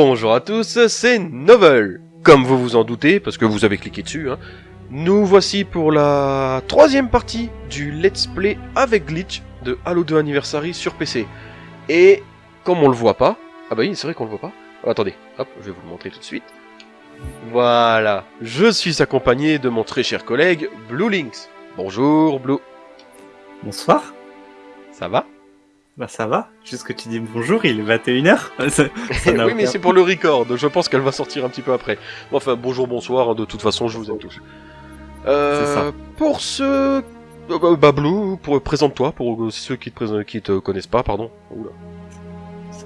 Bonjour à tous, c'est Novel. Comme vous vous en doutez, parce que vous avez cliqué dessus, hein, nous voici pour la troisième partie du Let's Play avec glitch de Halo 2 Anniversary sur PC. Et comme on le voit pas, ah bah oui, c'est vrai qu'on le voit pas. Oh, attendez, hop, je vais vous le montrer tout de suite. Voilà, je suis accompagné de mon très cher collègue Blue Links. Bonjour Blue, Bonsoir. ça va? Bah ça va. Juste que tu dis bonjour, il est 21h. Ça- ça n'a Oui, mais c'est pour le record, je pense qu'elle va sortir un petit peu après. Bon, Enfin, bonjour, bonsoir, de toute façon, je vous aime tous. Euh, ça. Pour ceux... euh, bah, bah, Blue, pour... présente-toi, pour euh, ceux qui te, présent- qui te connaissent pas, pardon. Oula.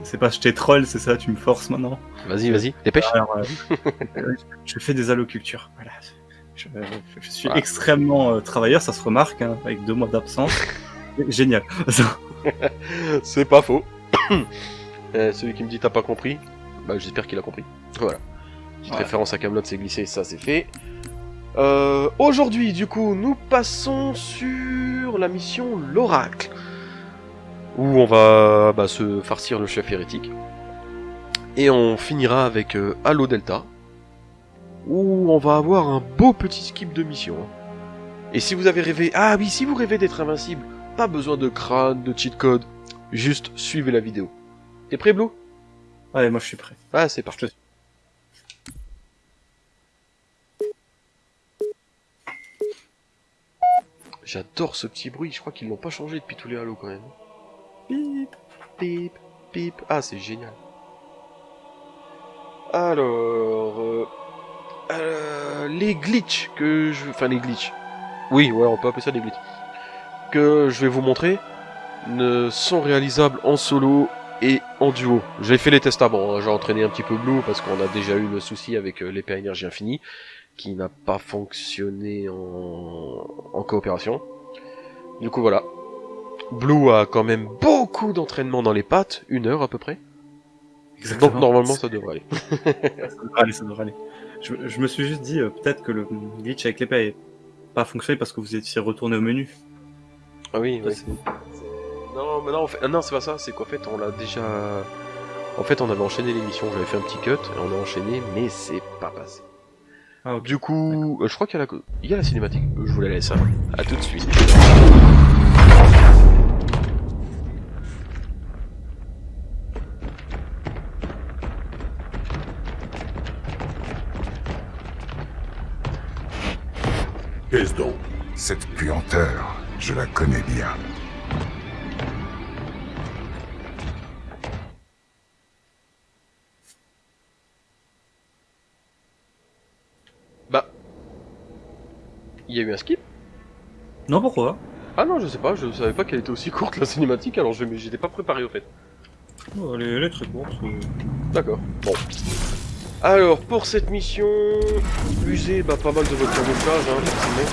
C'est pas je t'ai troll, c'est ça, tu me forces maintenant. Vas-y, vas-y, dépêche. Alors, euh, je fais des allocultures. Voilà. Je, je suis Voilà. extrêmement euh, travailleur, ça se remarque, hein, avec deux mois d'absence. Génial. C'est pas faux. Euh, celui qui me dit t'as pas compris, bah j'espère qu'il a compris. Voilà. Petite référence à Camelot, c'est glissé, ça c'est fait. Euh, Aujourd'hui, du coup, nous passons sur la mission l'Oracle, où on va bah, se farcir le chef hérétique, et on finira avec euh, Halo Delta, où on va avoir un beau petit skip de mission. Et si vous avez rêvé, ah oui, si vous rêvez d'être invincible, pas besoin de crâne, de cheat code, juste suivez la vidéo. T'es prêt, Blue? Allez, moi je suis prêt. Ah, c'est parti. J'adore ce petit bruit, je crois qu'ils l'ont pas changé depuis tous les Halo quand même. Pip, pip, pip. Ah, c'est génial. Alors, euh, euh, les glitches que je... Enfin, les glitches. Oui, ouais, on peut appeler ça des glitches. Que je vais vous montrer ne sont réalisables en solo et en duo. J'ai fait les tests avant, hein. j'ai entraîné un petit peu Blue parce qu'on a déjà eu le souci avec euh, l'épée à énergie infinie qui n'a pas fonctionné en... en coopération. Du coup voilà. Blue a quand même beaucoup d'entraînement dans les pattes, une heure à peu près. Donc normalement ça devrait aller. Ça devrait aller, ça devrait aller. Je, je me suis juste dit, euh, peut-être que le glitch avec l'épée n'avait pas fonctionné parce que vous étiez retourné au menu. Ah oui, Ça, oui. c'est- Non, mais non, en fait- ah non, c'est pas ça, c'est qu'en fait on l'a déjà... En fait on avait enchaîné l'émission, j'avais fait un petit cut, et on a enchaîné, mais c'est pas passé. Ah. Du coup, euh, je crois qu'il y a la, il y a la cinématique. Euh, Je vous la laisse. Hein. À tout de suite. Qu'est-ce donc Cette puanteur, je la connais bien. Bah, il y a eu un skip. Non, pourquoi? Ah non, je sais pas. Je savais pas qu'elle était aussi courte la cinématique. Alors je, j'étais pas préparé au fait. Oh, elle, est, elle est très courte. euh. D'accord. Bon. Alors pour cette mission, usez bah, pas mal de votre camouflage, hein, forcément.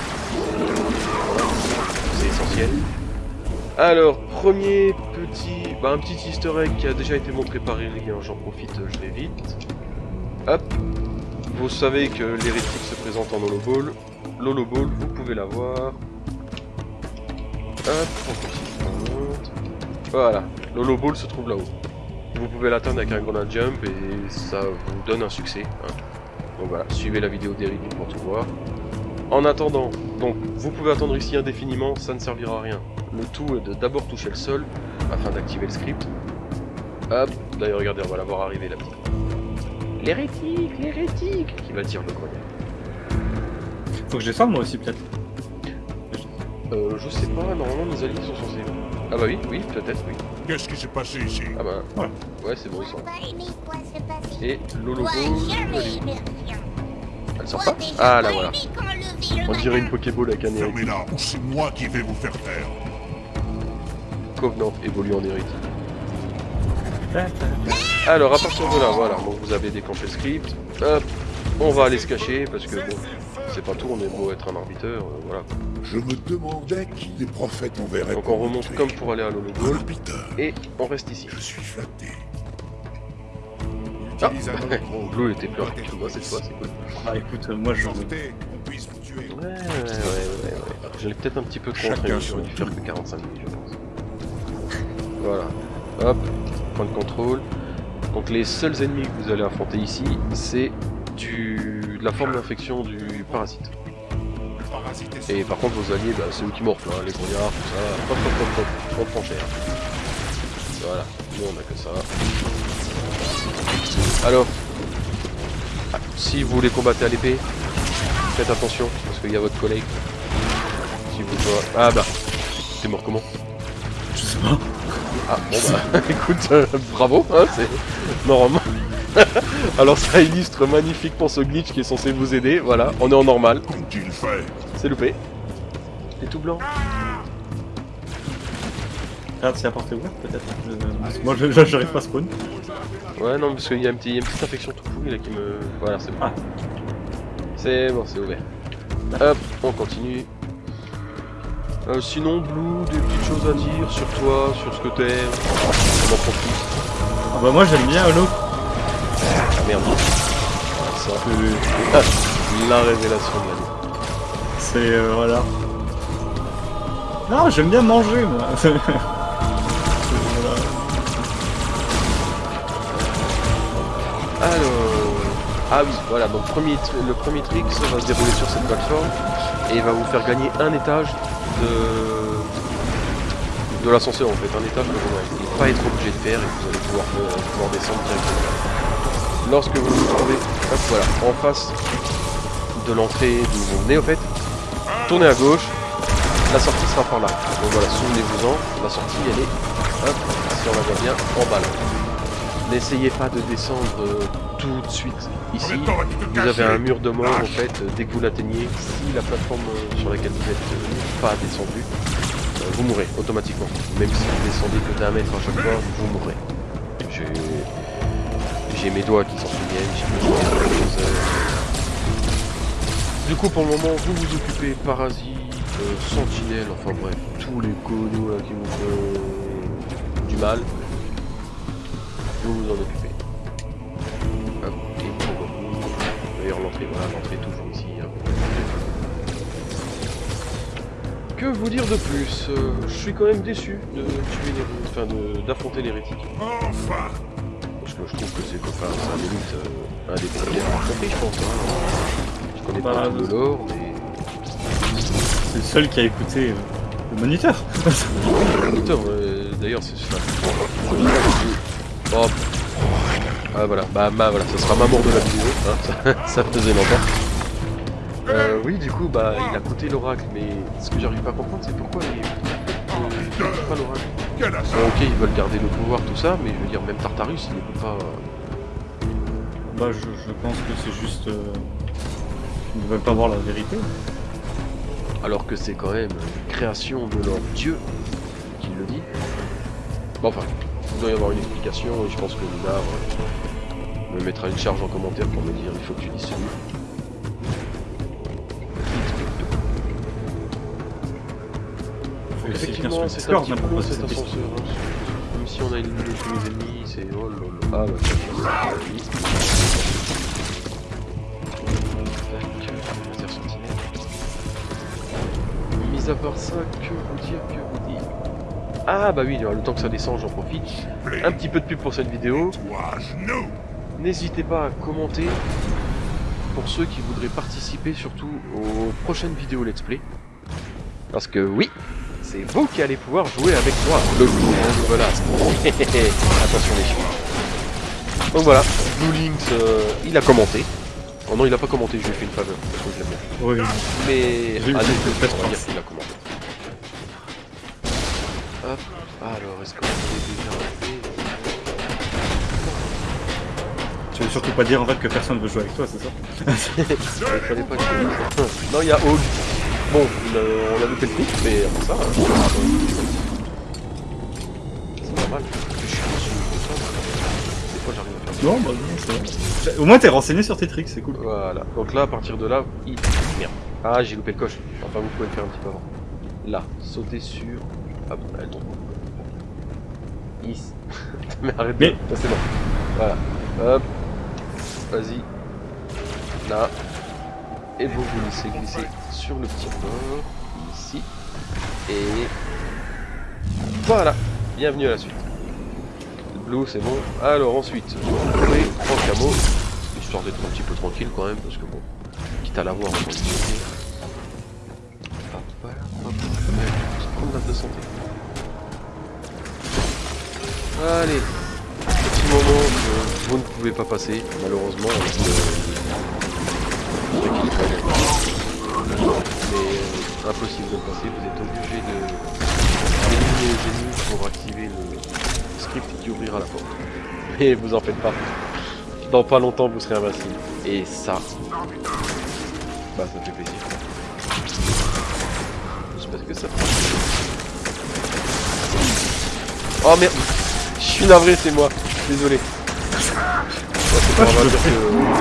Alors premier petit, bah, un petit Easter egg qui a déjà été montré par Eric. J'en profite, je vais vite. Hop. Vous savez que l'hérétique se présente en holoball. L'holoball, vous pouvez l'avoir. Hop, on continue, on. Voilà, l'holoball se trouve là-haut. Vous pouvez l'atteindre avec un grenade jump et ça vous donne un succès. hein. Donc voilà, suivez la vidéo d'Eric pour tout voir. En attendant, donc vous pouvez attendre ici indéfiniment, ça ne servira à rien. Le tout est de d'abord toucher le sol afin d'activer le script. Hop, d'ailleurs regardez, on va la voir arriver la petite. L'hérétique, l'hérétique Qui va dire le grenier. Faut que je descende moi aussi, peut-être. Euh, je sais pas, normalement nos alliés sont censés. Ah bah oui, oui, peut-être, oui. Qu'est-ce qui s'est passé ici? Ah bah, ouais, c'est bon, ils sont. Et Lolo sort pas Ah là voilà. On dirait une Pokéball avec un hérétique. Fermez-la ou c'est moi qui vais vous faire taire. Covenant évolue en hérétique. Alors à partir de là, voilà, donc vous avez déclenché le script. Hop, on va aller se cacher parce que bon, c'est pas tout, on est beau être un arbiteur, euh, voilà. Je me demandais qui des prophètes enverraient Donc on remonte comme pour aller à l'Holo Ball Arbiter, et on reste ici. je suis flatté. Ah. Blue était plus rapide que moi cette fois, c'est cool. Ah, écoute, euh, moi je. Sortez, qu'on puisse vous tuer. Ouais, ouais, ouais, ouais, l'ai peut-être un petit peu trop son j'aurais dû faire que 45 minutes, je pense. Voilà. Hop, point de contrôle. Donc les seuls ennemis que vous allez affronter ici, c'est du... la forme d'infection du parasite. Le parasite est Et par contre vos alliés, bah, c'est eux qui morflent, hein, les brouillards, tout ça, hop hop hop hop, on prend cher. Voilà, nous on a que ça. Alors, ah, si vous les combattez à l'épée, faites attention, parce qu'il y a votre collègue. Si vous voit... Ah bah, t'es mort comment Je sais pas. Ah bon bah, écoute, euh, bravo, hein, c'est normalement. Alors ça illustre magnifiquement ce glitch qui est censé vous aider, voilà, on est en normal, c'est loupé. Et tout blanc. Regarde si la porte est ouverte peut-être. Je- Moi j'arrive pas à spawn. Ouais, non, parce qu'il y, a une petite infection tout pourrie là qui me. Voilà, c'est bon. Ah. C'est bon, c'est ouvert. Hop, on continue. Euh, sinon, Blue, des petites choses à dire sur toi, sur ce que t'es. On en profite. Ah bah moi j'aime bien Halo. Ah merde. Ça. La révélation de l'année. C'est euh, voilà. Non, j'aime bien manger moi. Alors. Ah oui, voilà, donc le premier trick va se dérouler sur cette plateforme et il va vous faire gagner un étage de, de l'ascenseur en fait, un étage que vous n'allez pas être obligé de faire et vous allez pouvoir, euh, pouvoir descendre directement. Lorsque vous vous trouvez, voilà, en face de l'entrée d'où vous venez en fait, tournez à gauche, la sortie sera par là. Donc voilà, souvenez-vous-en, la sortie elle est, si on la voit bien, en bas là. N'essayez pas de descendre euh, tout de suite ici. Vous avez un mur de mort en fait, euh, dès que vous l'atteignez, si la plateforme euh, sur laquelle vous êtes pas descendu, vous mourrez automatiquement. Même si vous descendez que d'un mètre à chaque fois, vous mourrez. J'ai mes doigts qui s'en souviennent, j'ai euh. Du coup pour le moment vous vous occupez parasites, euh, sentinelles, enfin bref, tous les conneaux là qui vous font du mal. Vous vous en occupez. Hop, et pour vous, d'ailleurs l'entrée, voilà, l'entrée est toujours ici. hein. Que vous dire de plus Euh, Je suis quand même déçu de tuer les, enfin de- d'affronter l'hérétique. Enfin Parce que je trouve que c'est enfin, c'est un limite euh, un des premiers à affronter, je pense. hein. Je connais pas le lore, mais. C'est le seul qui a écouté euh, le moniteur. Putain, ouais, d'ailleurs, c'est ça. Oh. Ah voilà, bah, bah voilà, ça sera ma mort de la vidéo, hein, ça, ça faisait longtemps. Euh, oui, du coup, bah, il a coûté l'oracle, mais ce que j'arrive pas à comprendre, c'est pourquoi il pas l'oracle. Bon, ok, ils veulent garder le pouvoir, tout ça, mais je veux dire, même Tartarus, il n'écoute pas. euh, Bah je, je pense que c'est juste. Euh... Ils ne veulent pas voir la vérité. alors que c'est quand même une création de leur dieu qui le dit. Bon, enfin, il doit y avoir une explication, et je pense que Luna euh, me mettra une charge en commentaire pour me dire il faut que tu bien Effectivement, c'est un petit peu cet ascenseur. hein. Même si on a éliminé tous les ennemis, c'est. Oh là là. Ah bah. Tac. Mis à part ça, que vous dire, que Ah bah oui, le temps que ça descend, j'en profite. Un petit peu de pub pour cette vidéo. N'hésitez pas à commenter pour ceux qui voudraient participer surtout aux prochaines vidéos let's play. Parce que oui, c'est vous qui allez pouvoir jouer avec moi, le de Velasque. Attention les chiens. Donc voilà, Blue Links, euh, il a commenté. Oh non, il a pas commenté, je lui ai fait une faveur, parce que je l'aime bien. Oui. Mais J'ai eu allez, le on va dire qu'il a commenté. Hop, alors est-ce qu'on est déjà Tu veux surtout pas dire en fait que personne veut jouer avec toi, c'est ça Il fallait pas que je dise ça. Non, il y a Hog. Bon, le- on a loupé le truc, mais après ça. euh, C'est normal. Je suis dessus, tout ça. Des fois, j'arrive à faire ça. Non, bah non, c'est vrai. Au moins t'es renseigné sur tes tricks, c'est cool. Voilà. Donc là, à partir de là, il. Merde. Ah, j'ai loupé le coche. Enfin, vous pouvez le faire un petit peu avant. Là, sauter sur. Hop, elle tombe. Ici. mais arrête Mais- de- Ah, c'est bon. Voilà. Hop. Vas-y. Là. Et vous vous laissez glisser sur le petit bord. Ici. Et. Voilà. Bienvenue à la suite. Blue, c'est bon. Alors ensuite, oui, trois camos, histoire d'être un petit peu tranquille quand même, parce que bon, quitte à l'avoir, on va de santé. Allez, petit moment que vous ne pouvez pas passer, malheureusement, avec le, le. Mais euh, impossible de le passer, vous êtes obligé de éliminer les ennemis pour activer le script qui ouvrira la porte. Mais vous en faites pas. Dans pas longtemps vous serez invincible. Et ça. Bah ça fait plaisir. Oh merde Je suis navré c'est moi. Désolé. C'est que le moi.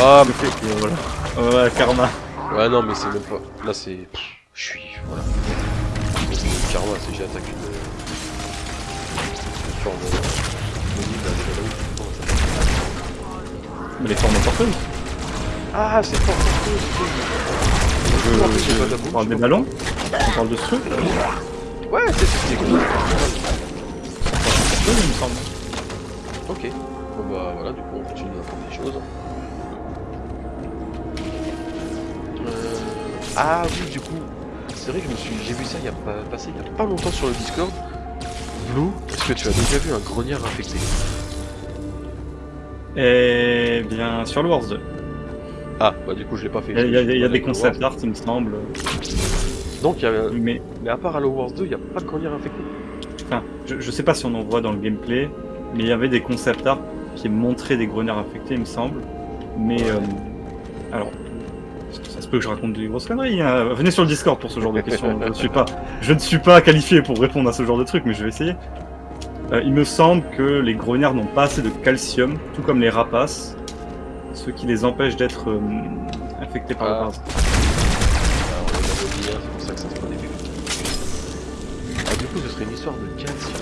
Ah mais Et voilà. Ouais, karma. Ouais non mais c'est même pas. Là c'est. Je suis. Voilà. C'est karma, c'est j'ai attaqué une. Une forme Mais les formes porteuses. Ah c'est fort je- d'amour, On parle des ballons On parle de ce truc Ouais c'est c'est c'est cool. Oui, il me semble. Ok. Bon bah voilà du coup on continue d'apprendre des choses. Euh... Ah oui du coup. C'est vrai que je me suis. J'ai vu ça il y a pas passé il y a pas longtemps sur le Discord. Blue, est-ce que tu as déjà vu un grognard infecté? Eh bien, sur le Wars 2. Ah bah du coup je l'ai pas fait. Il y a, y a- il y a des Wars. concept art, il me semble. Donc il y a... Mais Mais à part Halo Wars 2, il n'y a pas de grognard infecté. enfin, je, je sais pas si on en voit dans le gameplay, mais il y avait des concept art qui montraient des grognards infectés, il me semble. Mais euh, alors, ça se peut que je raconte des grosses conneries. hein. Venez sur le Discord pour ce genre de questions. je, ne suis pas, je ne suis pas qualifié pour répondre à ce genre de truc, mais je vais essayer. Euh, il me semble que les grognards n'ont pas assez de calcium, tout comme les rapaces, ce qui les empêche d'être euh, infectés par Ah. le parasite. Serait une histoire de calcium.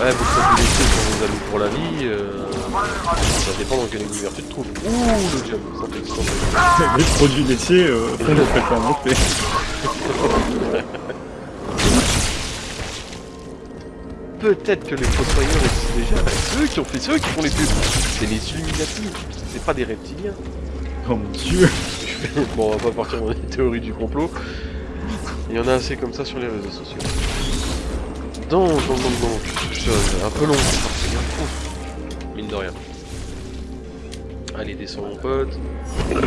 Ouais, vous faites du laitier sur vos amis pour la vie. Euh... Ça dépend dans quel univers tu te trouves. Ouh, le diable, santé. les produits laitiers euh, font le fait monter. Peut-être que les fossoyeurs existent déjà. bah, C'est eux qui ont fait, c'est eux qui font les pubs. C'est les Illuminati. C'est pas des reptiliens. Oh mon dieu bon, on va pas partir dans les théories du complot. Il y en a assez comme ça sur les réseaux sociaux. Donc, donc, donc, donc, je- un peu long, c'est. Ouf. Mine de rien. Allez, descends mon pote. Je vais.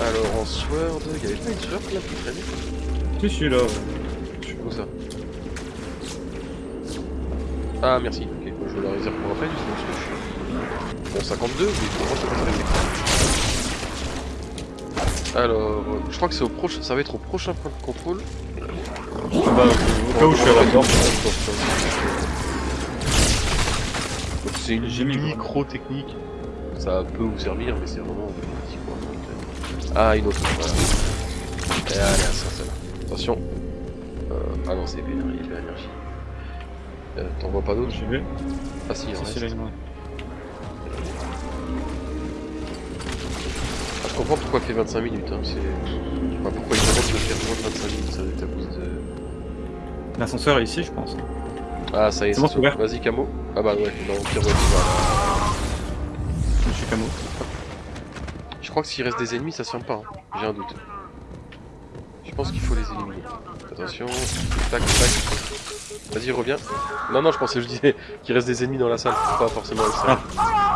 Alors, en Sword, il avait pas une Sword là qui traînait Je suis là. Où ça Ah merci, ok, je la réserve pour après, sinon parce que je suis... Bon 52, mais très bien. Alors, euh, je crois que c'est au prochain, ça va être au prochain point de contrôle. Ah bah, au cas où je suis à la porte. C'est une quoi. micro-technique. Ça peut vous servir, mais c'est vraiment petit quoi. Ah, une autre, voilà. Et allez, ça, ça là. Attention. Euh, ah non, c'est épée, épée énergie. Euh, T'en vois pas d'autres? J'ai vu. Ah si, il y en a. je comprends pourquoi il fait 25 minutes, hein, c'est... Enfin, pourquoi il demande de faire moins de 25 minutes, ça doit être à cause de... L'ascenseur est ici, je pense. Ah, ça y est, C'est bon, ouvert. Vas-y, Camo. Ah bah ouais, non, pire, ouais. Monsieur Camo. Je crois que s'il reste des ennemis, ça se ferme pas, hein. j'ai un doute. Je pense qu'il faut les éliminer. Attention, tac, tac. Vas-y, reviens. Non, non, je pensais, je disais qu'il reste des ennemis dans la salle, pas forcément le salle.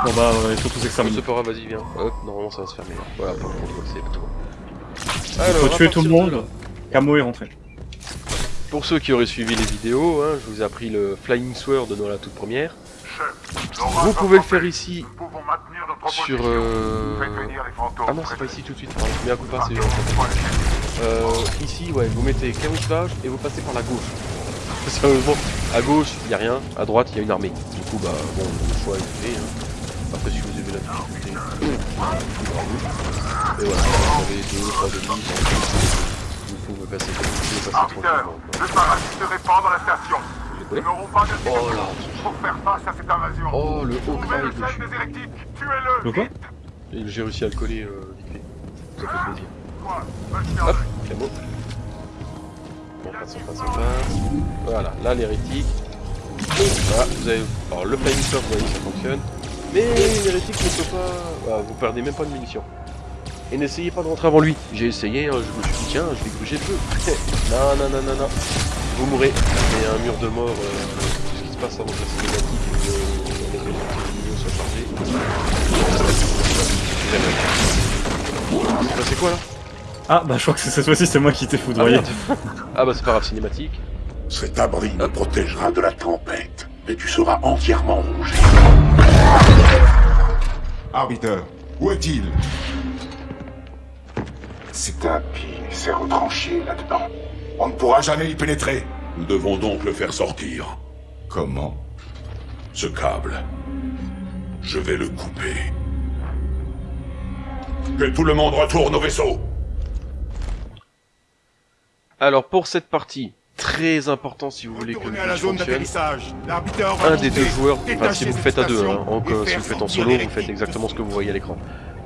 Bon bah, il faut tous Ça examiner. se fera, vas-y, viens. Hop, normalement ça va se fermer. là. Voilà, pour le contrôle, c'est tout. Il Alors, faut tuer tout le monde. Camo est rentré. Pour ceux qui auraient suivi les vidéos, hein, je vous ai appris le Flying Sword dans la toute première. Vous pouvez le faire ici sur... Euh... Ah non, c'est pas ici tout de suite. Mais à coup pas, c'est... Euh, ici, ouais, vous mettez camouflage et vous passez par la gauche. Sérieusement, à gauche, il y a rien, à droite, il y a une armée. Du coup, bah, bon, le choix est fait. Hein. Après, si vous avez la difficulté, bravo. Et voilà, vous avez deux, trois ennemis, vous pouvez passer, vous pouvez passer tranquillement. le parasite se répand dans la station. J'ai Nous collé. n'aurons pas de Oh là Pour faire face à cette invasion. Oh, le haut Trouvez le drive, chef des hérétiques. Tuez-le. Le quoi? J'ai réussi à le coller euh, vite fait. Ça fait plaisir. Toi, va te faire Hop, camo. On passe, on passe, on passe. Voilà, là l'hérétique. Voilà, vous avez. Alors le surf, vous voyez, ça fonctionne. Mais l'hérétique ne peut pas. Voilà, vous perdez même pas de munitions. Et n'essayez pas de rentrer avant lui. J'ai essayé, hein, je me suis dit, tiens, je vais gruger le feu. non, non, non, non, non. Vous mourrez. Il y a un mur de mort. euh, tout ce qui se passe avant que la cinématique et que les résultats soient chargés. C'est quoi là? Ah, bah je crois que c'est- cette fois-ci c'est moi qui t'ai Ah, foudroyé. merde. ah bah c'est pas grave, cinématique. Cet abri me protégera de la tempête, et tu seras entièrement rongé. Arbiter, où est-il? Cet impie s'est retranché là-dedans. On ne pourra jamais y pénétrer. Nous devons donc le faire sortir. Comment? Ce câble. Je vais le couper. Que tout le monde retourne au vaisseau. Alors pour cette partie, très important si vous voulez que le à la zone fonctionne, d'atterrissage. Un des deux joueurs, enfin si vous le faites à deux, hein, si vous faites en solo, vous faites exactement ce que vous voyez à l'écran.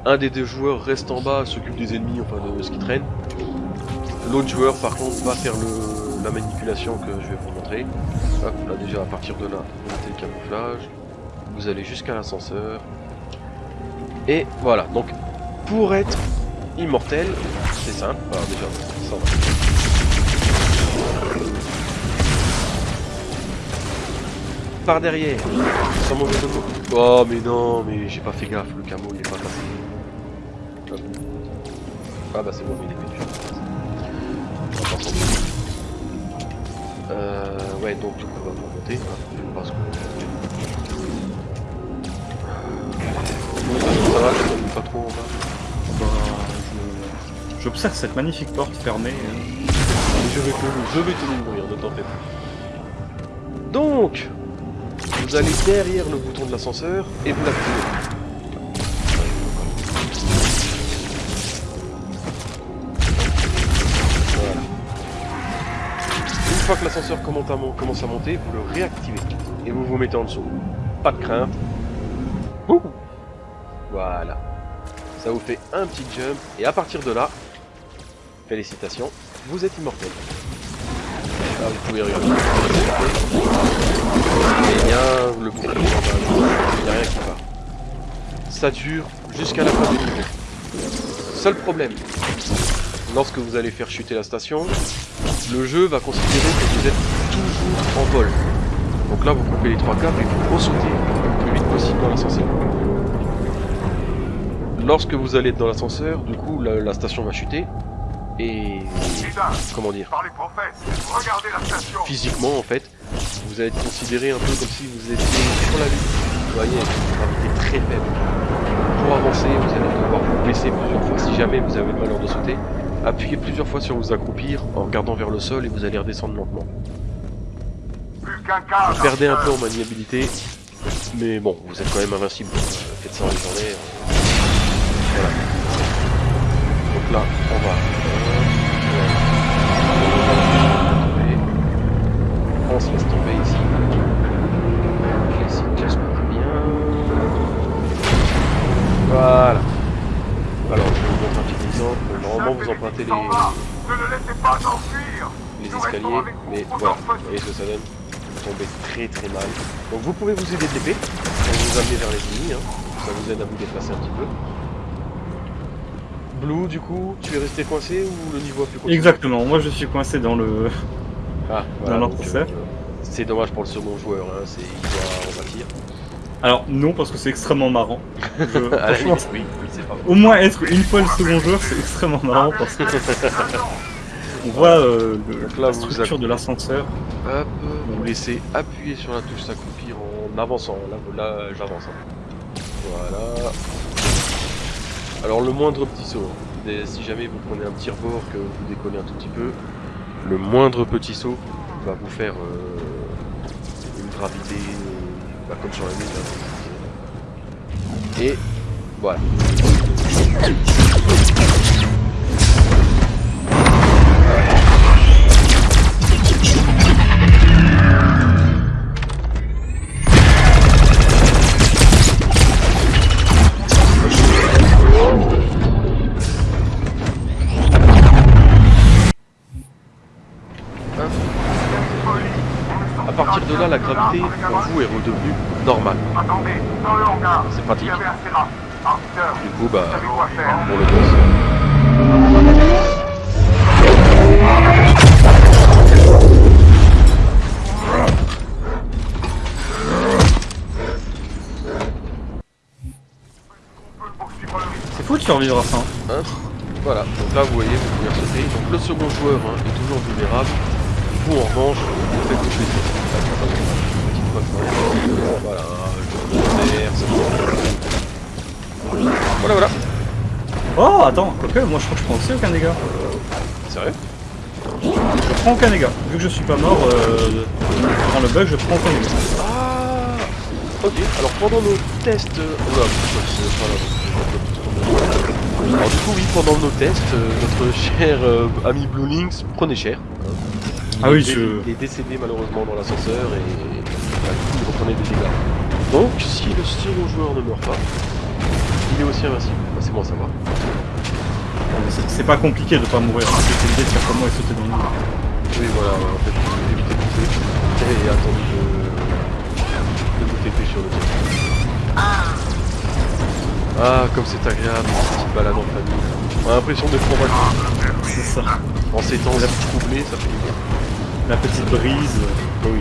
Un des deux joueurs reste en bas, s'occupe des ennemis, enfin de ce qui traîne. L'autre joueur par contre va faire le, la manipulation que je vais vous montrer. Hop, là déjà à partir de là, vous mettez le camouflage, vous allez jusqu'à l'ascenseur. Et voilà, donc pour être immortel, c'est simple, alors déjà, ça va. Par derrière, sans mauvais. Oh mais non, mais j'ai pas fait gaffe, le camo il est pas passé. Ah bah c'est bon, mais il est pas douter. Euh, ouais, donc du coup on va vous remonter. hein, je vais pas ce qu'on- Ça va, je pas trop en bas. Bah, je- J'observe cette magnifique porte fermée. Je vais tenir, je vais tenir mourir, ne t'en. Donc, vous allez derrière le bouton de l'ascenseur et vous l'activez. Une fois que l'ascenseur commence à monter, vous le réactivez et vous vous mettez en dessous. Pas de crainte. Voilà. Ça vous fait un petit jump et à partir de là, félicitations, vous êtes immortel. Ah, vous pouvez regarder. Et bien, le bouclier, il n'y a rien qui va. Ça dure jusqu'à la fin du niveau. Seul problème, lorsque vous allez faire chuter la station, le jeu va considérer que vous êtes toujours en vol. Donc là, vous coupez les trois câbles et vous ressautez le plus vite possible dans l'ascenseur. Lorsque vous allez dans l'ascenseur, du coup, la station va chuter. Et... Comment dire par les prophètes, regardez la station. physiquement en fait, vous allez être considéré un peu comme si vous étiez sur la Lune. Vous voyez, une gravité très faible. Pour avancer, vous allez devoir vous baisser plusieurs fois. Si jamais vous avez le malheur de sauter, appuyez plusieurs fois sur vous accroupir en regardant vers le sol et vous allez redescendre lentement. Vous perdez un peu en maniabilité, mais bon, vous êtes quand même invincible. donc, euh, Faites ça en journée. euh, Voilà. Donc là, on va. Se laisse tomber ici. Cache pas bien. Voilà. Alors, je vais vous montrer un petit exemple. Normalement, vous empruntez les, Ne le laissez pas s'enfuir. les escaliers, mais voilà, vous voyez ce que ça donne? Vous tombez très très mal. Donc vous pouvez vous aider de l'épée pour vous amener vers les ennemis, hein. ça vous aide à vous déplacer un petit peu. Blue, du coup, tu es resté coincé ou le niveau a continuer? Exactement, moi je suis coincé dans le. Ah, voilà, Dans euh, c'est dommage pour le second joueur, hein, c'est, il doit en pâtir. Alors non, parce que c'est extrêmement marrant. Je- franchement, limite, oui, oui, c'est pas au moins être une fois le second joueur, c'est extrêmement marrant parce que on voit euh, le- Donc là, la vous structure de l'ascenseur. Hop, vous laissez appuyer sur la touche s'accroupir en avançant. Là, là j'avance. hein. Voilà. Alors le moindre petit saut, hein. Si jamais vous prenez un petit rebord, que vous décollez un tout petit peu, le moindre petit saut va vous faire euh, gravité euh, bah, comme sur la Lune. hein. Et voilà. Gravité pour vous est redevenue normale. C'est pratique. Arbiteur, Du coup, bah, pour le risque. C'est fou de survivre à ça. hein. Hein voilà, donc là vous voyez, vous pouvez sauter. Donc le second joueur hein, est toujours vulnérable. Vous en revanche, vous faites tout plaisir. Petite fois que- Voilà, je. Voilà, voilà. Oh, attends, quoique, moi je crois que je prends aussi aucun dégât. Sérieux? Je prends aucun dégât. Vu que je suis pas mort, euh, dans le bug, je prends aucun dégât. Ah Ok, alors pendant nos tests... euh, Oula, alors du coup oui, pendant nos tests, euh, notre cher euh, ami Blue Links prenait cher. Hein. Ah oui, je- Il est décédé malheureusement dans l'ascenseur et il reprenait des dégâts. Donc si le second joueur ne meurt pas, il est aussi invincible. Bah, c'est bon à savoir. C'est- C'est pas compliqué de pas mourir. C'est l'idée de faire comme moi et sauter dans le. Oui voilà, en fait, j'ai évité de pousser et attendu de, de vous TP sur le tir. Ah, comme c'est agréable, cette petite balade en famille. On a l'impression d'être en vacances. C'est ça. En ces temps troublés, ça fait du bien. La petite brise. Oui.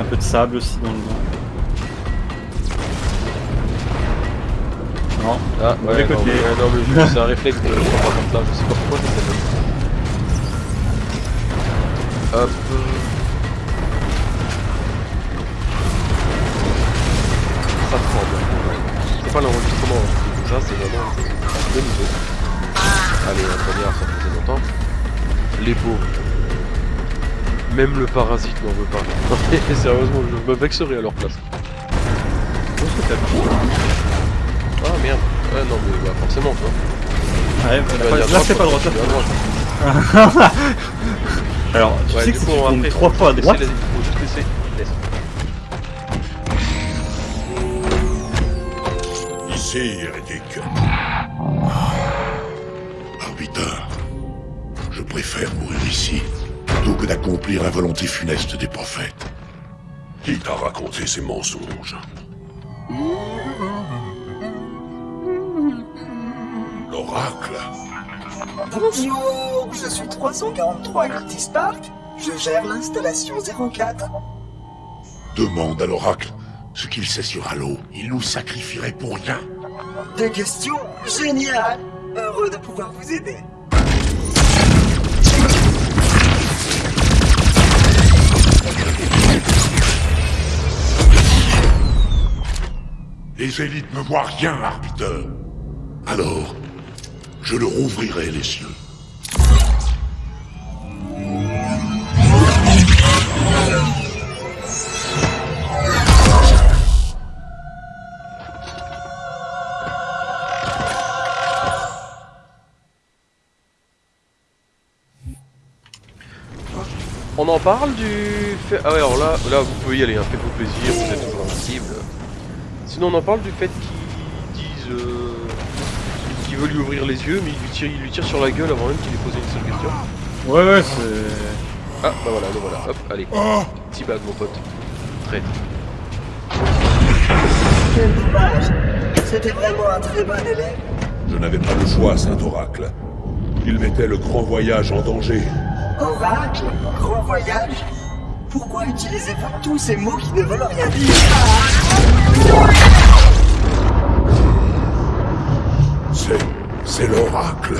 Un peu de sable aussi dans le dos. Non. Ah, ouais, côté. ouais, non, mais je- c'est un réflexe de je prends pas comme ça, je sais pas pourquoi ça s'appelle. Hop. Ça tremble. C'est pas l'enregistrement hein, ça, c'est vraiment le niveau. Allez, un poignard, ça faisait longtemps. Les pauvres. Même le parasite n'en veut pas. Sérieusement, je me vexerai à leur place. Ah merde. Ouais, non, mais bah, forcément, quoi. Ouais, Tu là, vas dire là, c'est pas droit. tu droite. Alors, tu Ouais, sais que si coup, tu on- tournes après, trois fois à droite, juste laisser. Laisse. Ici, hérétique. Arbitre, je préfère mourir ici, plutôt que d'accomplir la volonté funeste des prophètes. Qui t'a raconté ces mensonges L'oracle Bonjour, je suis 343 Curtis Park. Je gère l'installation 04. demande à l'oracle ce qu'il sait sur Halo. Il nous sacrifierait pour rien. Des questions Génial Heureux de pouvoir vous aider. Les élites ne voient rien, arbitre. Alors, je leur ouvrirai les cieux. On en parle du. Ah ouais, alors là, là vous pouvez y aller, hein, faites-vous plaisir, vous êtes toujours invincible. Sinon, on en parle du fait qu'ils disent. Euh... qu'il veut lui ouvrir les yeux, mais il lui, tire, il lui tire sur la gueule avant même qu'il ait posé une seule question. ouais, ouais, c'est. Ah, bah voilà, le voilà, hop, allez. Petit bag, mon pote. Traite. Quel dommage C'était vraiment un très bon élève. Je n'avais pas le choix, Saint-Oracle. Il mettait le grand voyage en danger. Oracle, grand voyage. Pourquoi utilisez-vous tous ces mots qui ne veulent rien dire? C'est... c'est l'oracle.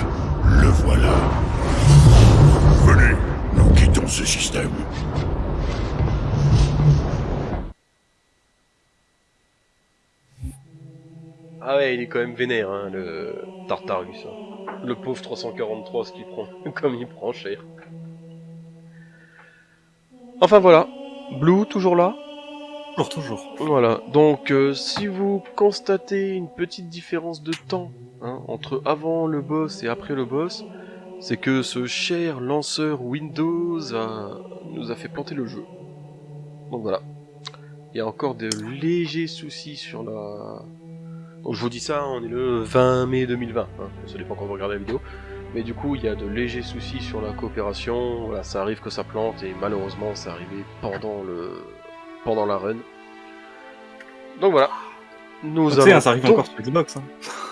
Le voilà. Venez, nous quittons ce système. Ah ouais, il est quand même vénère, hein, le Tartarus. hein. Le pauvre 343, ce qu'il prend, comme il prend cher. Enfin voilà, Blue toujours là? Toujours. Voilà, donc euh, si vous constatez une petite différence de temps hein, entre avant le boss et après le boss, c'est que ce cher lanceur Windows nous a fait planter le jeu. Donc voilà. Il y a encore de légers soucis sur la... Donc je vous dis ça, on est le 20 mai 2020, hein, ça dépend quand vous regardez la vidéo. Mais du coup, il y a de légers soucis sur la coopération. Voilà, ça arrive que ça plante et malheureusement, c'est arrivé pendant le pendant la run. Donc voilà. Nous hein, allons ça arrive encore sur Xbox. hein.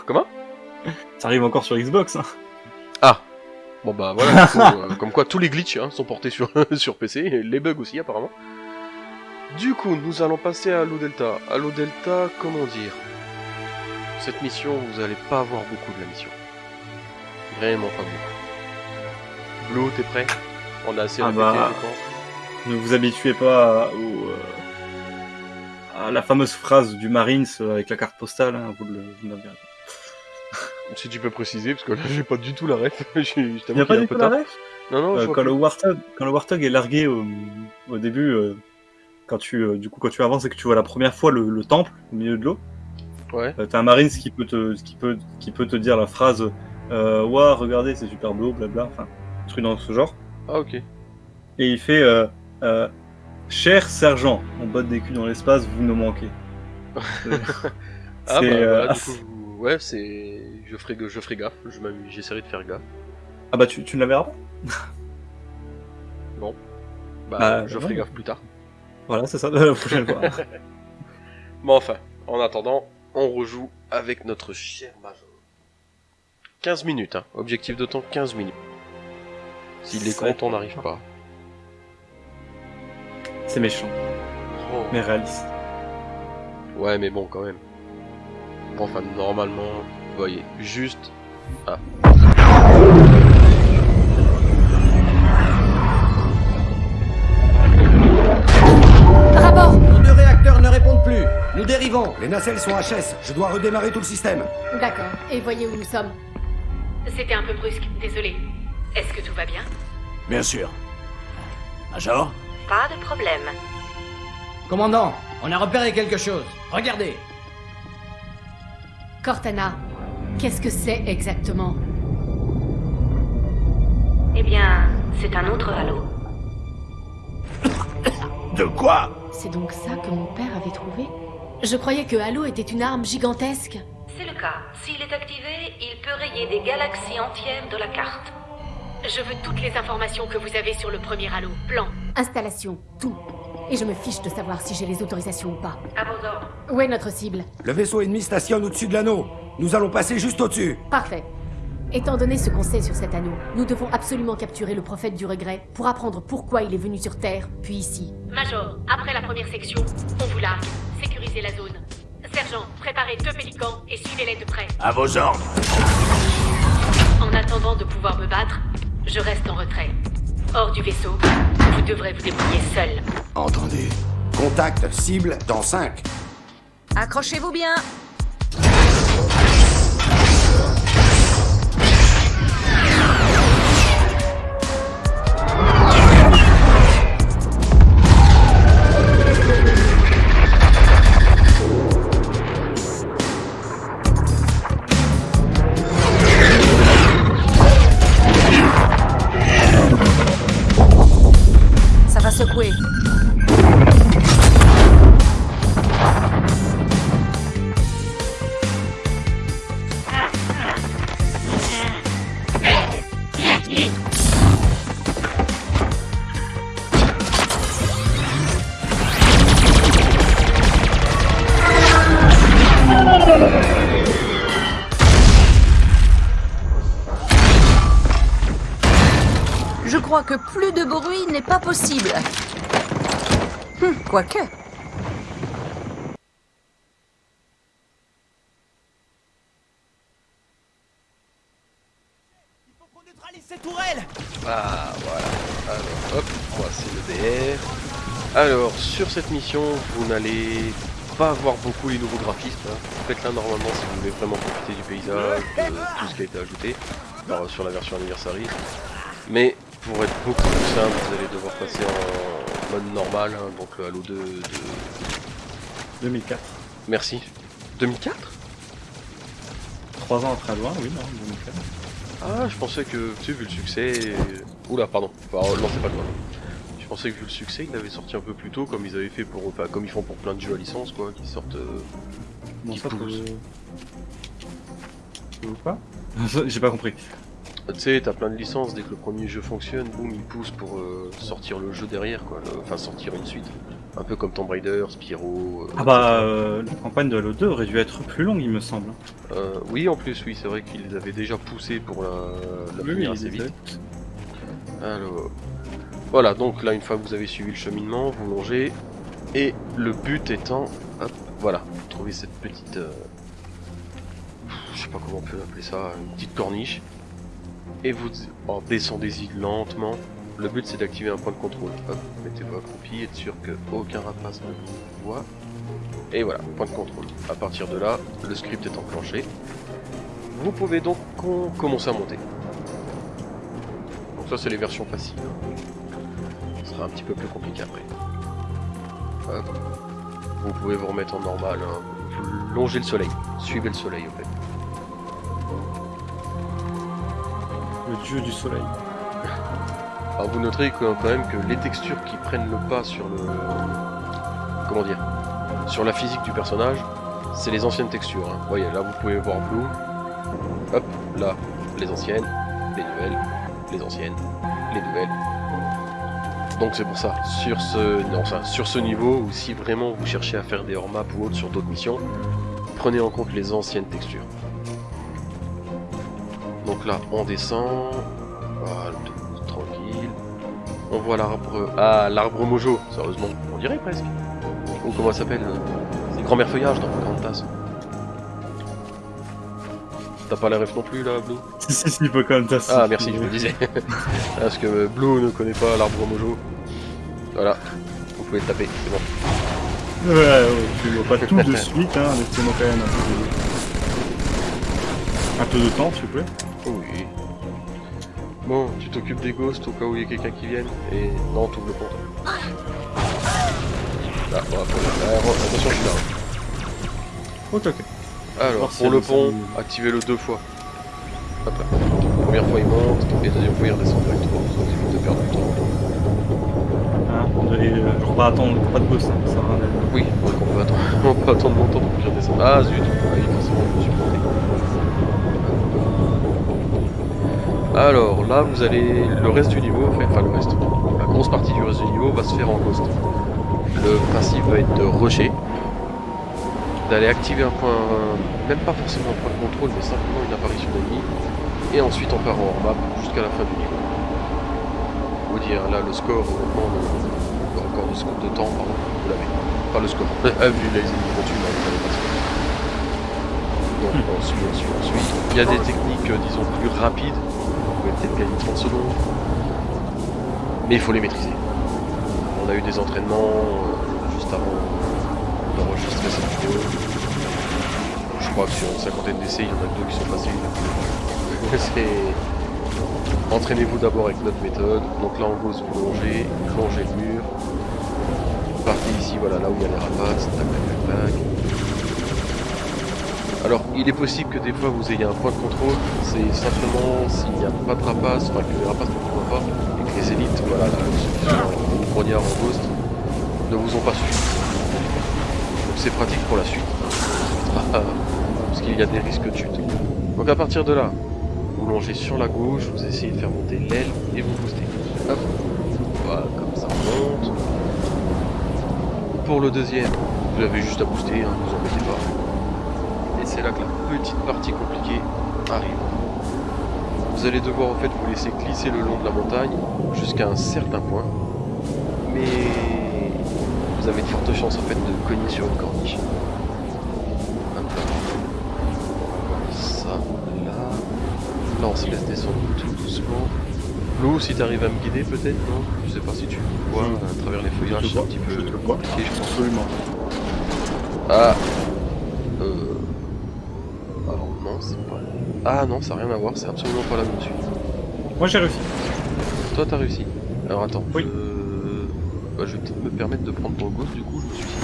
Comment? Ça arrive encore sur Xbox. hein. Ah. Bon bah voilà. euh, comme quoi, tous les glitches hein, sont portés sur sur PC, les bugs aussi apparemment. Du coup, nous allons passer à Halo Delta. Halo Delta, comment dire? Cette mission, vous allez pas avoir beaucoup de la mission. Vraiment pas beaucoup. Blue, t'es prêt? On a assez Ah répété, bah. je pense. Ne vous habituez pas au, euh, à la fameuse phrase du Marines euh, avec la carte postale, hein, vous le vous. Si tu peux préciser, parce que là j'ai pas du tout la ref. Il n'y a pas du tout la ref Non, non, Euh, quand, le Warthog, quand le Warthog est largué au, au début, euh, quand tu, du coup, quand tu avances et que tu vois la première fois le, le temple au milieu de l'eau, Ouais. t'as un Marines qui peut te, qui peut, qui peut te dire la phrase Ouah, regardez, c'est super beau, blabla, enfin, truc dans ce genre. Ah, ok. Et il fait euh, euh, Cher sergent, on botte des culs dans l'espace, vous nous manquez. Ah, bah c'est, euh, voilà, du coup, ouais, c'est. Je ferai, je ferai gaffe, je j'essaierai de faire gaffe. Ah bah tu, tu ne la verras pas? Bah, Bah, je non. ferai gaffe plus tard. Voilà, c'est ça, la prochaine fois. Mais enfin, en attendant, on rejoue avec notre cher Major. 15 minutes, hein. Objectif de temps 15 minutes. S'il est compte, on n'arrive pas. C'est méchant, Oh. mais réaliste. Ouais, mais bon, quand même. Enfin, normalement, vous voyez, juste. Ah. Rapport Nos deux réacteurs ne répondent plus. Nous dérivons. Les nacelles sont HS. Je dois redémarrer tout le système. D'accord. Et voyez où nous sommes. C'était un peu brusque, désolé. Est-ce que tout va bien? Bien sûr. Major? Pas de problème. Commandant, on a repéré quelque chose. Regardez. Cortana, qu'est-ce que c'est exactement? Eh bien, c'est un autre halo. De quoi? C'est donc ça que mon père avait trouvé? Je croyais que Halo était une arme gigantesque. C'est le cas. S'il est activé, il peut rayer des galaxies entières de la carte. Je veux toutes les informations que vous avez sur le premier halo. Plan. Installation, tout. Et je me fiche de savoir si j'ai les autorisations ou pas. À vos ordres. Où est notre cible? Le vaisseau ennemi stationne au-dessus de l'anneau. Nous allons passer juste au-dessus. Parfait. Étant donné ce qu'on sait sur cet anneau, nous devons absolument capturer le prophète du regret pour apprendre pourquoi il est venu sur Terre, puis ici. Major, après la première section, on vous largue. Sécurisez la zone. Sergent, préparez deux pélicans et suivez-les de près. À vos ordres. En attendant de pouvoir me battre, je reste en retrait. Hors du vaisseau, vous devrez vous débrouiller seul. Entendez. Contact cible dans 5. Accrochez-vous bien cette mission, vous n'allez pas voir beaucoup les nouveaux graphismes. hein. Faites-la normalement si vous voulez vraiment profiter du paysage, de tout ce qui a été ajouté alors, sur la version anniversary. Mais pour être beaucoup plus simple, vous allez devoir passer en mode normal, hein, donc euh, Halo 2 de... 2004. Merci. 2004 Trois ans après loin, oui, non, 2004. Ah, je pensais que, tu sais, vu le succès... Oula, pardon, enfin, non, c'est pas loin. Je pensais que vu le succès, ils l'avaient sorti un peu plus tôt, comme ils avaient fait pour... Enfin, comme ils font pour plein de jeux à licence, quoi, qui sortent... euh, Qui ça, Ou quoi J'ai pas compris. Tu sais, t'as plein de licences, dès que le premier jeu fonctionne, boum, il pousse pour euh, sortir le jeu derrière, quoi. le- Enfin, sortir une suite. Un peu comme Tomb Raider, Spyro. euh, Ah bah, euh, la campagne de Halo 2 aurait dû être plus longue, il me semble. euh, oui, en plus, oui, c'est vrai qu'ils avaient déjà poussé pour la, la finir assez vite. Alors, voilà, donc là, une fois que vous avez suivi le cheminement, vous longez. Et le but étant, hop, voilà, trouver cette petite. euh, je sais pas comment on peut appeler ça, une petite corniche. Et vous descendez-y lentement. Le but c'est d'activer un point de contrôle. Hop, mettez-vous accroupi, être sûr que aucun rapace ne vous voit. Et voilà, point de contrôle. À partir de là, le script est enclenché. Vous pouvez donc commencer à monter. Donc ça c'est les versions faciles. Sera un petit peu plus compliqué après. Hop. Vous pouvez vous remettre en normal. hein. Vous longez le soleil. Suivez le soleil en fait. Le dieu du soleil. Alors vous noterez quand même que les textures qui prennent le pas sur le... Comment dire Sur la physique du personnage, c'est les anciennes textures. hein. Vous voyez, là vous pouvez voir Blue. Hop, là, les anciennes, les nouvelles, les anciennes, les nouvelles. Donc c'est pour ça, sur ce, non, ça, sur ce niveau, ou si vraiment vous cherchez à faire des hors-maps ou autres sur d'autres missions, prenez en compte les anciennes textures. Donc là, on descend. Tranquille. On voit l'arbre. Ah, l'arbre Mojo, sérieusement. On dirait presque. Ou comment ça s'appelle? C'est grand-mère feuillage dans Pocahontas. T'as pas la ref non plus là, Blue Si, si, si, Pocahontas. Ah, merci, je me disais. Parce que Blue ne connaît pas l'arbre Mojo. Voilà. Vous pouvez le taper, c'est bon. Ouais, ouais, tu vois pas tout de suite, hein, laissez-moi quand même un peu de... Un peu de temps, s'il vous plaît. Oui. Bon, tu t'occupes des ghosts au cas où il y a quelqu'un qui vienne. Et non, t'ouvres le compte. Là, le- alors, attention, je suis là. Ok, ok. Alors, pour le pont, activez-le deux fois. Là. Première fois il monte, et deuxième fois il redescend directement. Ça vous évite de perdre du temps. Hein, on devait, euh, attendre, pas de boss, hein, ça sert à rien. Oui, donc on peut attendre, on peut attendre longtemps pour qu'il redescende. Ah zut, ah, oui, forcément, je me suis planté. Alors là, vous allez. Le reste du niveau, enfin, enfin le reste. La grosse partie du reste du niveau va se faire en ghost. Le principe va être de rusher, d'aller activer un point, même pas forcément un point de contrôle, mais simplement une apparition d'ennemi, et ensuite on part en hors map jusqu'à la fin du niveau. Vous dire là le score, honnêtement, le, le record de, score- de temps, pardon, vous l'avez. Pas le score. Ah, vu les ennemis qu'on tue, là, vous pas. Donc on suit, on suit, on suit. Il y a des techniques, euh, disons, plus rapides. Vous pouvez peut-être gagner 30 secondes. Mais il faut les maîtriser. On a eu des entraînements euh, juste avant d'enregistrer cette vidéo. Je crois que sur une cinquantaine d'essais, il y en a deux qui sont faciles. C'est... Entraînez-vous d'abord avec notre méthode. Donc là, en gros, vous longez, longez le mur. Partez ici, voilà, là où il y a les rapaces. Tac, tac, tac. Alors, il est possible que des fois vous ayez un point de contrôle, c'est simplement s'il n'y a pas de rapaces, enfin que les rapaces ne vous pas, et que les élites, voilà, là, ceux qui sont en grognard en ghost, ne vous ont pas suivi. C'est pratique pour la suite, parce qu'il y a des risques de chute. Donc à partir de là, vous longez sur la gauche, vous essayez de faire monter l'aile et vous boostez. Hop, voilà, comme ça on monte. Pour le deuxième, vous avez juste à booster, hein, vous embêtez pas. Et c'est là que la petite partie compliquée arrive. Vous allez devoir en fait vous laisser glisser le long de la montagne jusqu'à un certain point. Mais vous avez de fortes chances en fait de cogner sur une corniche. Hop là. Ça, là. Là on se laisse descendre tout doucement. Lou, si t'arrives à me guider peut-être, non? Je sais pas si tu vois à travers les feuillages, c'est un petit peu je te vois. compliqué je pense. Absolument. Ah Euh... Alors non, c'est pas... Ah non, ça n'a rien à voir, c'est absolument pas là où je suis. Moi j'ai réussi. Toi t'as réussi. Alors attends, Oui. je... Bah, je vais peut-être me permettre de prendre ton ghost du coup, je me suis dit.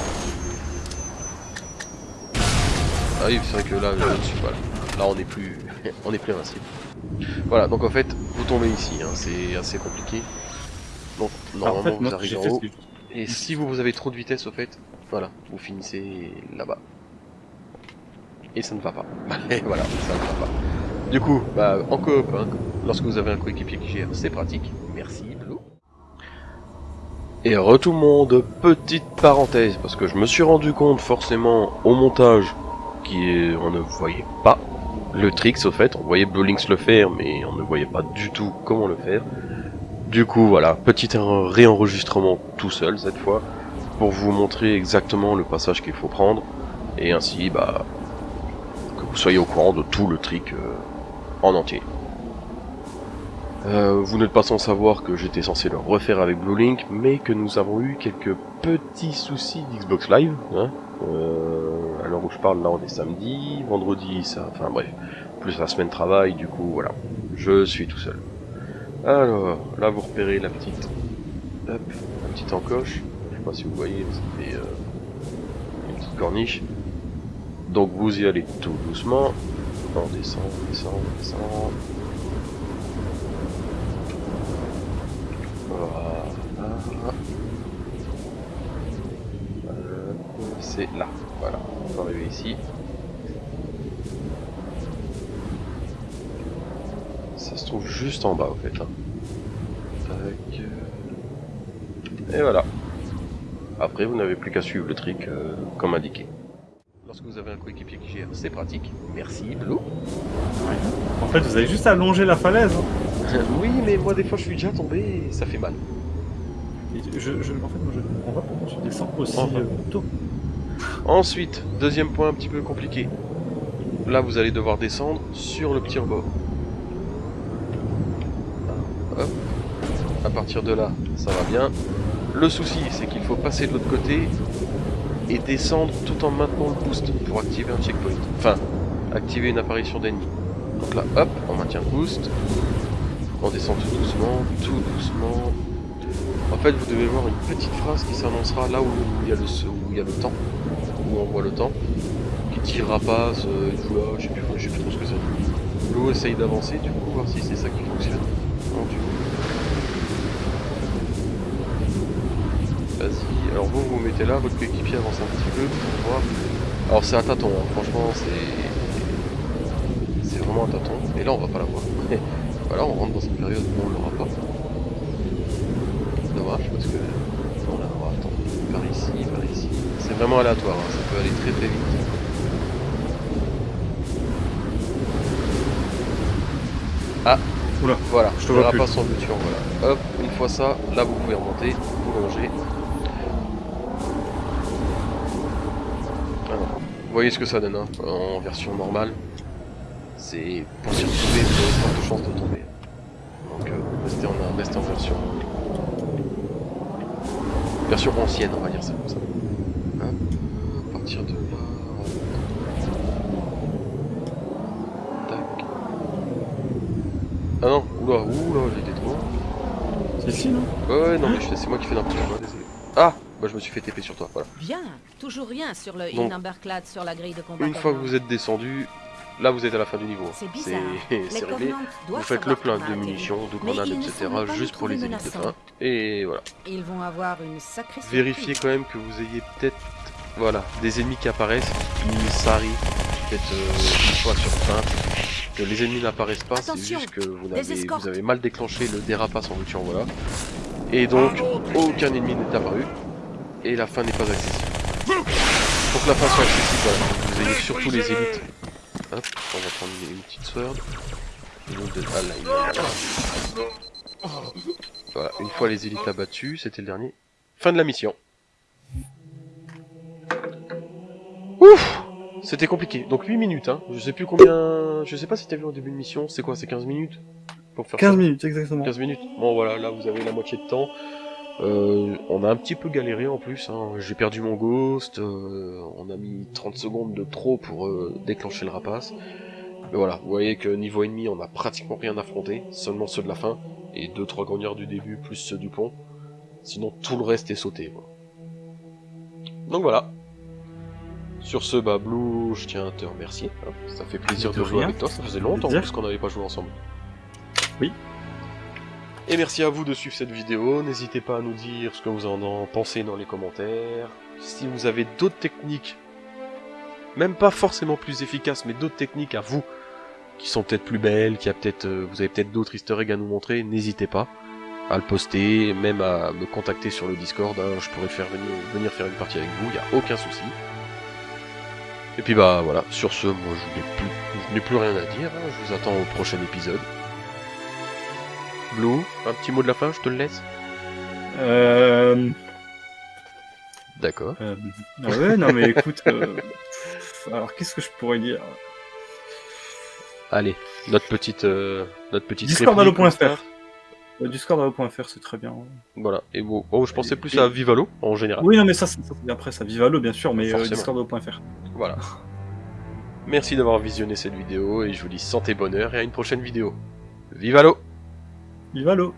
Ah oui, c'est vrai que là, je ne suis pas là. Là on est plus... on est plus invincible. Voilà, donc en fait, vous tombez ici, hein, c'est assez compliqué. Donc Alors, normalement en fait, vous arrivez en haut. que- Et si vous, vous avez trop de vitesse au fait, voilà, vous finissez là-bas. Et ça ne va pas. Et voilà, ça ne va pas. Du coup, bah, en coop, hein, lorsque vous avez un coéquipier qui gère, c'est pratique. Merci. Et re tout le monde, petite parenthèse, parce que je me suis rendu compte forcément au montage qu'on ne voyait pas le tricks au fait, on voyait Blue le faire, mais on ne voyait pas du tout comment le faire. Du coup, voilà, petit réenregistrement tout seul cette fois, pour vous montrer exactement le passage qu'il faut prendre, et ainsi, bah, que vous soyez au courant de tout le trick euh, en entier. Euh, vous n'êtes pas sans savoir que j'étais censé le refaire avec Blue Link, mais que nous avons eu quelques petits soucis d'Xbox Live. Hein. Euh, à l'heure où je parle, là on est samedi, vendredi, ça, enfin bref, plus la semaine travail, du coup voilà, je suis tout seul. Alors, là vous repérez la petite, hop, la petite encoche, je sais pas si vous voyez, ça fait euh, une petite corniche. Donc vous y allez tout doucement, on descend, on descend, on descend. Voilà. Euh, c'est là. Voilà. On va arriver ici. Ça se trouve juste en bas, au fait. Hein. Tac. Et voilà. Après, vous n'avez plus qu'à suivre le trick euh, comme indiqué. Lorsque vous avez un coéquipier qui gère, c'est pratique. Merci, Blue. En fait, vous avez juste à longer la falaise. hein. oui, mais moi, des fois, je suis déjà tombé et ça fait mal. Et je, je- en fait, moi, je comprends pas pourquoi tu descends aussi Enfin. euh, tôt. Ensuite, deuxième point un petit peu compliqué. Là, vous allez devoir descendre sur le petit rebord. Hop. À partir de là, ça va bien. Le souci, c'est qu'il faut passer de l'autre côté et descendre tout en maintenant le boost pour activer un checkpoint. Enfin, activer une apparition d'ennemi. Donc là, hop, on maintient le boost. On descend tout doucement, tout doucement. Fait, vous devez voir une petite phrase qui s'annoncera là où il y a le, temps où on voit le temps, qui tire rapace, euh, je sais plus, sais plus trop ce que c'est. L'eau essaye d'avancer, du coup, voir si c'est ça qui fonctionne. Vas-y, alors vous, vous vous mettez là, votre coéquipier avance un petit peu pour voir. Alors c'est un tâton, hein, franchement, c'est. C'est vraiment un tâton, et là on va pas l'avoir. voilà, on rentre dans une période où on l'aura pas. Dommage, parce que. On la aura, attends, par ici, par ici. C'est vraiment aléatoire, hein, ça peut aller très très vite. Ah, Oula, voilà, je te vois plus. rapace en bouture, voilà. Hop, une fois ça, là vous pouvez remonter, vous longez. Alors, vous voyez ce que ça donne, hein, en version normale. C'est pour s'y retrouver, vous avez forte chance de tomber. Donc, euh, restez, en, restez en version. Version ancienne, on va dire ça comme ça. Hop, à partir de là. Tac. Ah non, oula, oula, j'étais trop. c'est ici, non? Ouais, ouais, non, mais je- c'est moi qui fais n'importe quoi, désolé. Ah Bah, je me suis fait TP sur toi, voilà. Bien, toujours rien sur le Donc, sur la grille de combat. Une fois que vous êtes descendu, là vous êtes à la fin du niveau. C'est réglé. Vous faites le plein de munitions, de grenades, etc. juste pour les élites de fin. Et voilà. Ils vont avoir une sacrée Vérifiez quand même que vous ayez peut-être voilà, des ennemis qui apparaissent. Ça arrive peut-être euh, une fois sur 20 que les ennemis n'apparaissent pas, c'est juste que vous avez, escortes. vous avez mal déclenché le dérapace en voiture, voilà. Et donc, aucun ennemi n'est apparu. Et la fin n'est pas accessible. Pour que la fin soit accessible, voilà, vous ayez surtout les élites. Hop, on va prendre une, une petite sword. De... Ah là, il est là. Voilà, une fois les élites abattues, c'était le dernier. Fin de la mission. Ouf C'était compliqué. Donc 8 minutes, hein. Je sais plus combien... Je sais pas si t'as vu au début de mission. C'est quoi C'est 15 minutes Pour faire 15 ça minutes, exactement. 15 minutes. Bon voilà, là vous avez la moitié de temps. Euh, on a un petit peu galéré en plus. Hein. J'ai perdu mon ghost. euh, on a mis 30 secondes de trop pour euh, déclencher le rapace. Mais voilà, vous voyez que niveau ennemi, on a pratiquement rien affronté. Seulement ceux de la fin. Et 2-3 grognards du début, plus ceux du pont. Sinon tout le reste est sauté. quoi. Donc voilà. Sur ce, bah Blue, je tiens à te remercier. hein. Ça fait plaisir De de jouer avec toi. Ça faisait longtemps qu'on n'avait pas joué ensemble. Oui. Et merci à vous de suivre cette vidéo. N'hésitez pas à nous dire ce que vous en pensez dans les commentaires. Si vous avez d'autres techniques, même pas forcément plus efficaces, mais d'autres techniques à vous, qui sont peut-être plus belles, qui a peut-être, euh, vous avez peut-être d'autres easter eggs à nous montrer, n'hésitez pas à le poster, même à me contacter sur le Discord, hein, je pourrais faire venir, faire une partie avec vous, il a aucun souci. Et puis bah voilà, sur ce, moi je n'ai plus, je n'ai plus rien à dire, hein, je vous attends au prochain épisode. Blue, un petit mot de la fin, je te le laisse Euh... D'accord. euh, ah ouais, non mais écoute... euh, Alors qu'est-ce que je pourrais dire? Allez, notre petite, euh, notre petite Discord réplique, allo.fr. comme ça. Euh, Discord.fr c'est très bien. Voilà. Et bon, oh, je pensais Et- plus et- à Vivalo en général. Oui non mais ça, ça, ça, c'est après ça Vivalo bien sûr, mais euh. Discord.fr. Voilà. Merci d'avoir visionné cette vidéo et je vous dis santé bonheur et à une prochaine vidéo. Vivalo il va l'eau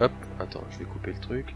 Hop, attends, je vais couper le truc.